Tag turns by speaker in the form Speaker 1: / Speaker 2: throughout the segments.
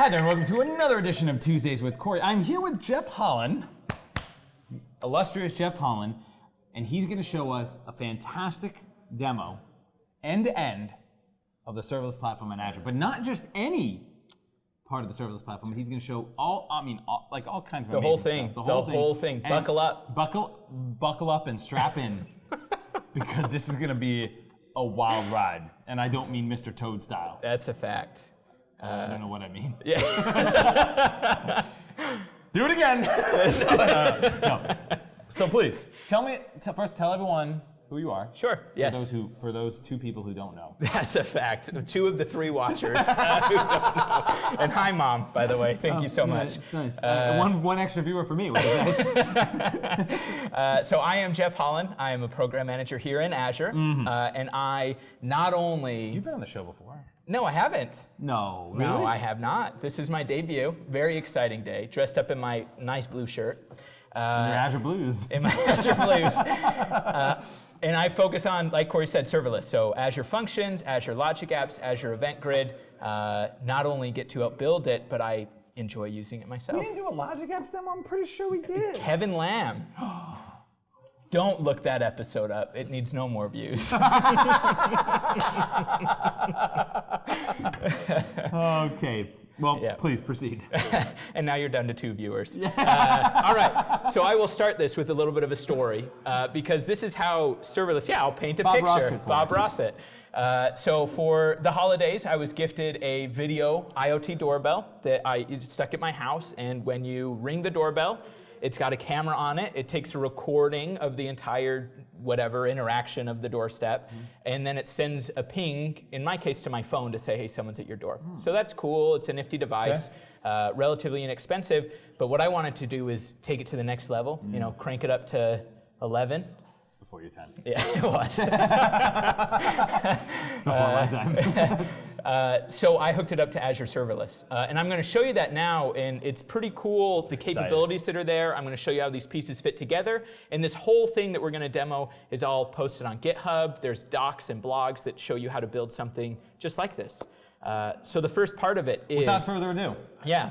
Speaker 1: Hi there, and welcome to another edition of Tuesdays with Corey. I'm here with Jeff Hollan, illustrious Jeff Hollan, and he's going to show us a fantastic demo, end to end, of the serverless platform in Azure. But not just any part of the serverless platform. He's going to show all, I mean, all, like all kinds of
Speaker 2: The whole thing.
Speaker 1: stuff.
Speaker 2: The whole thing.
Speaker 1: And
Speaker 2: Buckle up.
Speaker 1: Buckle, buckle up and strap in, because this is going to be a wild ride. And I don't mean Mr. Toad style.
Speaker 2: That's a fact.
Speaker 1: I don't know what I mean.
Speaker 2: Yeah.
Speaker 1: Do it again. so, uh, no. So please tell me first. Tell everyone who you are.
Speaker 2: Sure.
Speaker 1: For
Speaker 2: Yes.
Speaker 1: those who, for those two people who don't know.
Speaker 2: That's a fact. Two of the three watchers uh, who don't know. And hi, mom. By the way, thank you so much.
Speaker 1: Nice. Uh, one one extra viewer for me, which is nice.
Speaker 2: Uh, so I am Jeff Hollan. I am a program manager here in Azure, uh, and I not only
Speaker 1: You've been on the show before.
Speaker 2: No, I haven't.
Speaker 1: No, really?
Speaker 2: No, I have not. This is my debut. Very exciting day. Dressed up in my nice blue shirt.
Speaker 1: Your
Speaker 2: Uh,
Speaker 1: Azure Blues.
Speaker 2: in my Azure Blues. Uh, and I focus on, like Corey said, serverless. So Azure Functions, Azure Logic Apps, Azure Event Grid. Uh, not only get to build it, but I enjoy using it myself.
Speaker 1: We didn't do a Logic Apps demo. I'm pretty sure we did.
Speaker 2: Kevin Lam. Don't look that episode up. It needs no more views.
Speaker 1: Okay. Well,
Speaker 2: Yeah.
Speaker 1: please proceed.
Speaker 2: and now you're down to two viewers. Uh, all right, so I will start this with a little bit of a story uh, because this is how serverless. Yeah, I'll paint a
Speaker 1: Bob
Speaker 2: picture.
Speaker 1: Rossett
Speaker 2: Bob. Rossett. Uh, so for the holidays, I was gifted a video IoT doorbell that I stuck at my house, and when you ring the doorbell, it's got a camera on it. It takes a recording of the entire whatever interaction of the doorstep,
Speaker 1: Mm-hmm.
Speaker 2: and then it sends a ping, in my case, to my phone to say, hey, someone's at your door.
Speaker 1: Hmm.
Speaker 2: So that's cool. It's a nifty device, uh, relatively inexpensive. But what I wanted to do is take it to the next level, you
Speaker 1: Hmm.
Speaker 2: know, crank it up to 11.
Speaker 1: It's before your time.
Speaker 2: Yeah, it was.
Speaker 1: It's before my time.
Speaker 2: Uh, so I hooked it up to Azure Serverless. Uh, and I'm going to show you that now, and it's pretty cool, the capabilities that are there. I'm going to show you how these pieces fit together. And this whole thing that we're going to demo is all posted on GitHub. There's docs and blogs that show you how to build something just like this. Uh, so the first part of it is...
Speaker 1: Without further ado.
Speaker 2: Yeah.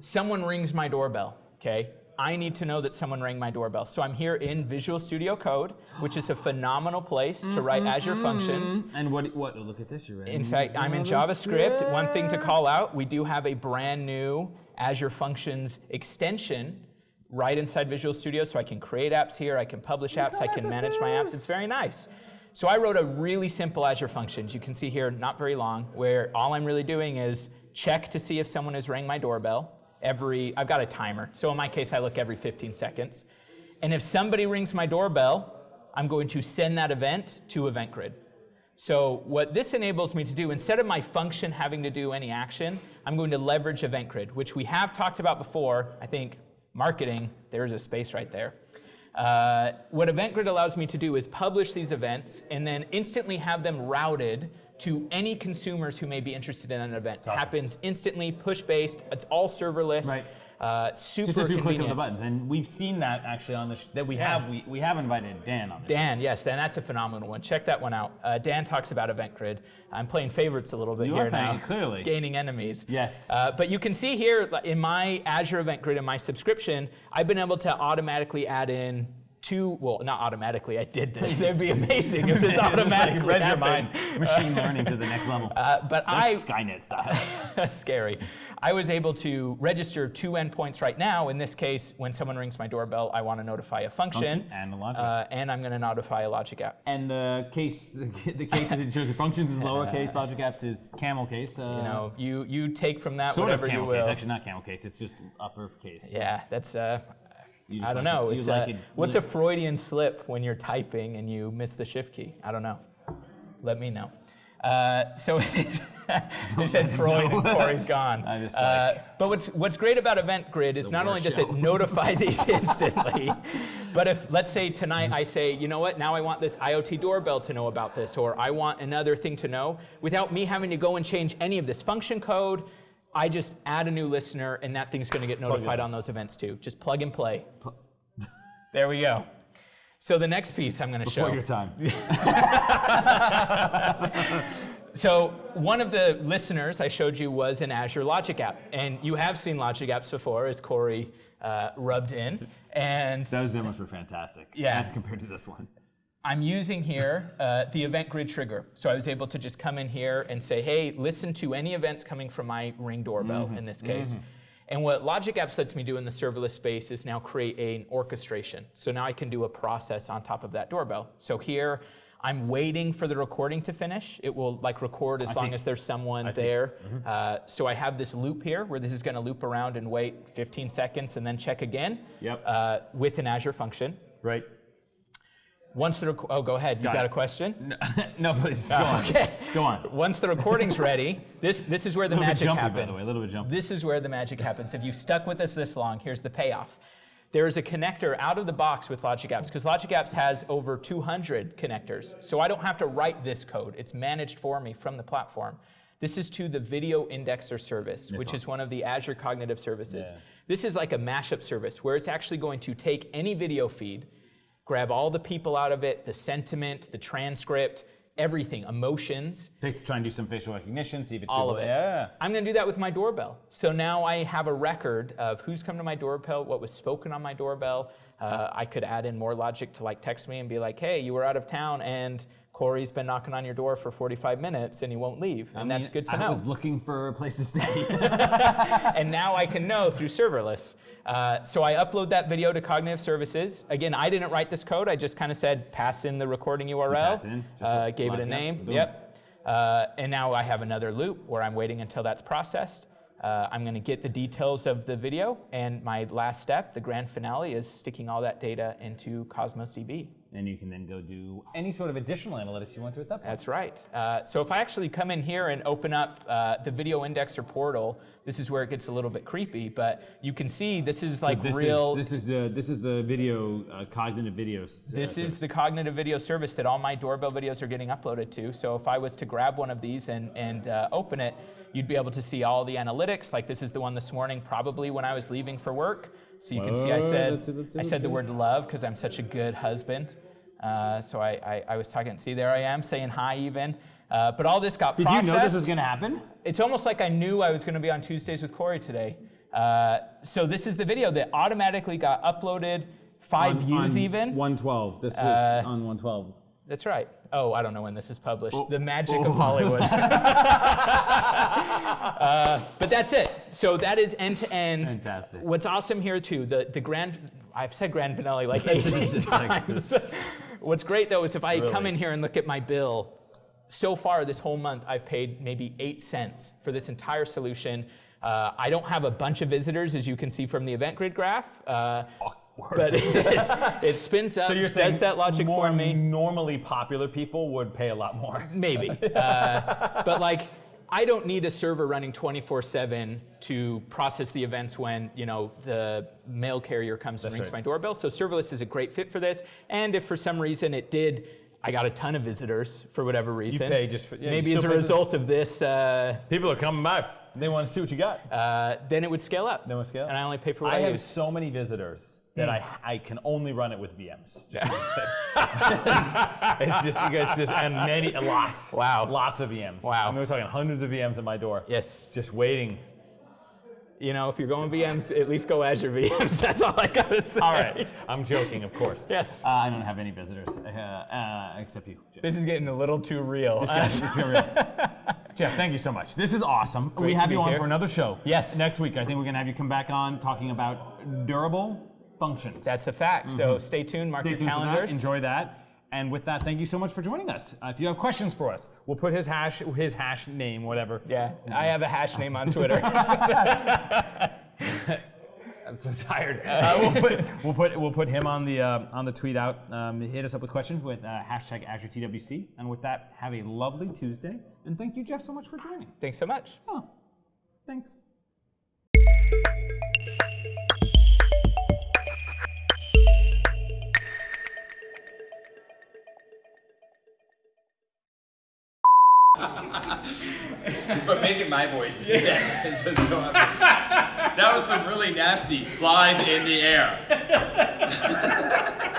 Speaker 2: Someone rings my doorbell, okay? I need to know that someone rang my doorbell. So I'm here in Visual Studio Code, which is a phenomenal place to write mm-hmm. Azure functions.
Speaker 1: And what? What? oh, Look at this. You're.
Speaker 2: In fact, I'm in JavaScript. One thing to call out, we do have a brand new Azure Functions extension right inside Visual Studio, so I can create apps here, I can publish apps, I can manage my apps. It's very nice. So I wrote a really simple Azure Functions. You can see here, not very long, where all I'm really doing is check to see if someone has rang my doorbell. Every, I've got a timer. So in my case, I look every 15 seconds. And if somebody rings my doorbell, I'm going to send that event to Event Grid. So what this enables me to do, instead of my function having to do any action, I'm going to leverage Event Grid, which we have talked about before. I think marketing, there's a space right there. Uh, what Event Grid allows me to do is publish these events and then instantly have them routed to any consumers who may be interested in an event. It
Speaker 1: awesome.
Speaker 2: happens instantly, push-based, it's all serverless,
Speaker 1: Right.
Speaker 2: uh, super
Speaker 1: Just a few click
Speaker 2: convenient.
Speaker 1: of the buttons, and we've seen that actually on the sh- that we have we, we have invited Dan on this.
Speaker 2: Dan, yes, Dan, that's a phenomenal one. Check that one out. Uh, Dan talks about Event Grid. I'm playing favorites a little bit
Speaker 1: You
Speaker 2: here now.
Speaker 1: playing, clearly.
Speaker 2: Gaining enemies.
Speaker 1: Yes.
Speaker 2: Uh, but you can see here in my Azure Event Grid, in my subscription, I've been able to automatically add in two, well, not automatically, I did this. It'd be amazing if this automatically
Speaker 1: read your mind. Machine learning to the next level.
Speaker 2: Uh, but I,
Speaker 1: Skynet style.
Speaker 2: scary. I was able to register two endpoints right now. In this case, when someone rings my doorbell, I want to notify a function.
Speaker 1: Function and a logic.
Speaker 2: Uh, and I'm going to notify a logic app.
Speaker 1: and the case, the case that it shows you functions is lowercase, logic apps is camel case. Uh,
Speaker 2: You know, you, you take from that
Speaker 1: sort of
Speaker 2: whatever you
Speaker 1: camel
Speaker 2: will.
Speaker 1: case. Actually, not camel case. It's just uppercase.
Speaker 2: Yeah, that's, uh,
Speaker 1: You just
Speaker 2: I don't
Speaker 1: like
Speaker 2: know.
Speaker 1: it-
Speaker 2: It's,
Speaker 1: like it
Speaker 2: what's a Freudian slip when you're typing and you miss the shift key? I don't know. Let me know. Uh, so you said Freud and Corey's gone. Uh, but what's what's great about Event Grid is not only does
Speaker 1: show.
Speaker 2: it notify these instantly, but if let's say tonight I say, you know what, now I want this IoT doorbell to know about this, or I want another thing to know, without me having to go and change any of this function code, I just add a new listener, and that thing's going to get notified on those events too. Just plug and play. There we go. So the next piece I'm going to show.
Speaker 1: Before your time.
Speaker 2: So one of the listeners I showed you was an Azure Logic App, and you have seen Logic Apps before, as Corey uh, rubbed in. And
Speaker 1: Those demos were fantastic.
Speaker 2: Yeah.
Speaker 1: As compared to this one.
Speaker 2: I'm using here uh, the event grid trigger. So I was able to just come in here and say, hey, listen to any events coming from my Ring doorbell
Speaker 1: Mm-hmm.
Speaker 2: in this case. And what Logic Apps lets me do in the serverless space is now create an orchestration. So now I can do a process on top of that doorbell. So here, I'm waiting for the recording to finish. It will like record as
Speaker 1: I
Speaker 2: long
Speaker 1: see.
Speaker 2: as there's someone
Speaker 1: I
Speaker 2: there. Uh, so I have this loop here where this is going to loop around and wait 15 seconds and then check again
Speaker 1: Yep.
Speaker 2: uh, with an Azure function.
Speaker 1: Right?
Speaker 2: Once the oh, go ahead. You
Speaker 1: Got
Speaker 2: got, a question?
Speaker 1: No, no please. Go ah, on.
Speaker 2: Okay.
Speaker 1: Go on.
Speaker 2: Once the recording's ready, this this is where the magic
Speaker 1: jumpy, by the
Speaker 2: happens.
Speaker 1: way, a little bit jumpy.
Speaker 2: This is where the magic happens. If you stuck with us this long, here's the payoff. There is a connector out of the box with Logic Apps because Logic Apps has over 200 connectors. So I don't have to write this code. It's managed for me from the platform. This is to the Video Indexer service, which
Speaker 1: one.
Speaker 2: is one of the Azure Cognitive Services.
Speaker 1: Yeah.
Speaker 2: This is like a mashup service where it's actually going to take any video feed, grab all the people out of it, the sentiment, the transcript, everything, emotions,
Speaker 1: Face, try and do some facial recognition, see if it's
Speaker 2: all
Speaker 1: good.
Speaker 2: of it.
Speaker 1: Yeah.
Speaker 2: I'm going to do that with my doorbell. So now I have a record of who's come to my doorbell, what was spoken on my doorbell. Uh, I could add in more logic to like text me and be like, hey, you were out of town and Corey's been knocking on your door for 45 minutes and he won't leave. And
Speaker 1: I
Speaker 2: that's
Speaker 1: mean,
Speaker 2: good to
Speaker 1: I
Speaker 2: know.
Speaker 1: I was looking for a place to stay.
Speaker 2: and now I can know through serverless. Uh, so I upload that video to Cognitive Services. Again, I didn't write this code. I just kind of said pass in the recording URL.
Speaker 1: pass in,
Speaker 2: uh, gave it a name. Yep. Uh, and now I have another loop where I'm waiting until that's processed. Uh, I'm going to get the details of the video, and my last step, the grand finale, is sticking all that data into Cosmos DB.
Speaker 1: And you can then go do any sort of additional analytics you want to at that point.
Speaker 2: That's right. Uh, so if I actually come in here and open up uh, the video indexer portal, this is where it gets a little bit creepy, but you can see this is like
Speaker 1: so this
Speaker 2: real.
Speaker 1: Is, this is the this is the video uh, cognitive video. uh,
Speaker 2: This is the cognitive video service that all my doorbell videos are getting uploaded to. So if I was to grab one of these and, and uh, open it, you'd be able to see all the analytics. Like this is the one this morning, probably when I was leaving for work. So you can see I said
Speaker 1: let's see, let's
Speaker 2: I said the word love because I'm such a good husband. Uh, so I, I, I was talking. See, there I am saying hi even. Uh, but all this got
Speaker 1: Did
Speaker 2: processed.
Speaker 1: you know this was going to happen?
Speaker 2: It's almost like I knew I was going to be on Tuesdays with Corey today. Uh, so this is the video that automatically got uploaded, five
Speaker 1: On-
Speaker 2: views
Speaker 1: on
Speaker 2: even.
Speaker 1: 112. This was
Speaker 2: Uh,
Speaker 1: on 112.
Speaker 2: That's right. Oh, I don't know when this is published.
Speaker 1: Oh.
Speaker 2: The magic
Speaker 1: Oh.
Speaker 2: of Hollywood. Uh, but that's it. So that is end to end.
Speaker 1: Fantastic.
Speaker 2: What's awesome here too, the the grand. I've said grand finale like 18
Speaker 1: just like-
Speaker 2: times. What's great though is if I come in here and look at my bill, so far this whole month I've paid maybe eight cents for this entire solution. Uh, I don't have a bunch of visitors, as you can see from the event grid graph, uh, but it, it spins out.
Speaker 1: So you're saying
Speaker 2: that logic
Speaker 1: more
Speaker 2: for me.
Speaker 1: normally popular people would pay a lot more.
Speaker 2: Maybe. Uh, but like, I don't need a server running 24/7 to process the events when you know the mail carrier comes and
Speaker 1: That's
Speaker 2: rings
Speaker 1: right.
Speaker 2: my doorbell. So serverless is a great fit for this. And if for some reason it did, I got a ton of visitors for whatever reason.
Speaker 1: You pay just for- yeah,
Speaker 2: maybe as a result of this, uh,
Speaker 1: People are coming by. They want to see what you got.
Speaker 2: uh, then it would scale up.
Speaker 1: Then it would scale up.
Speaker 2: And I only pay for what I,
Speaker 1: I have
Speaker 2: use.
Speaker 1: so many visitors that I I can only run it with VMs. Just it's just it's just and many lots.
Speaker 2: Wow.
Speaker 1: Lots of VMs.
Speaker 2: Wow.
Speaker 1: I mean, we're talking hundreds of VMs at my door.
Speaker 2: Yes.
Speaker 1: Just waiting.
Speaker 2: You know, if you're going VMs, at least go Azure VMs. That's all I gotta say.
Speaker 1: All right. I'm joking, of course.
Speaker 2: Yes.
Speaker 1: Uh, I don't have any visitors uh, uh, except you. Jeff.
Speaker 2: This is getting a little too real.
Speaker 1: This be- Jeff, thank you so much. This is awesome. we have you on
Speaker 2: here.
Speaker 1: for another show.
Speaker 2: Yes.
Speaker 1: Next week, I think we're gonna have you come back on talking about durable functions.
Speaker 2: That's a fact. So stay tuned, mark
Speaker 1: Stay
Speaker 2: your
Speaker 1: tuned for that.
Speaker 2: calendars.
Speaker 1: Enjoy that. And with that, thank you so much for joining us. Uh, if you have questions for us, we'll put his hash, his hash name, whatever.
Speaker 2: Yeah, I have a hash name on Twitter.
Speaker 1: I'm so tired. Uh, we'll, put, we'll put we'll put him on the uh, on the tweet out. Um, hit us up with questions with uh, hashtag AzureTWC. And with that, have a lovely Tuesday. And thank you, Jeff, so much for joining.
Speaker 2: Thanks so much.
Speaker 1: Oh, thanks.
Speaker 3: My voice. Yeah. that was some really nasty flies in the air.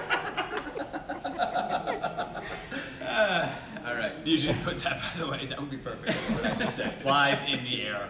Speaker 3: Ah, all right.
Speaker 1: You should put that, by the way. That would be perfect. What I just said. Flies in the air.